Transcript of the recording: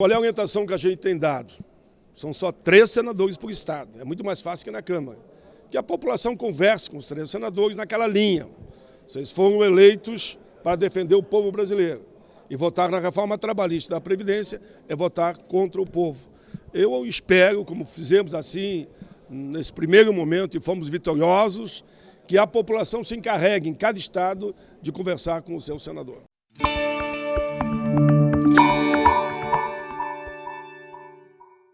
Qual é a orientação que a gente tem dado? São só três senadores por estado. É muito mais fácil que na Câmara. Que a população converse com os três senadores naquela linha. Vocês foram eleitos para defender o povo brasileiro. E votar na reforma trabalhista da Previdência é votar contra o povo. Eu espero, como fizemos assim nesse primeiro momento e fomos vitoriosos, que a população se encarregue em cada estado de conversar com o seu senador.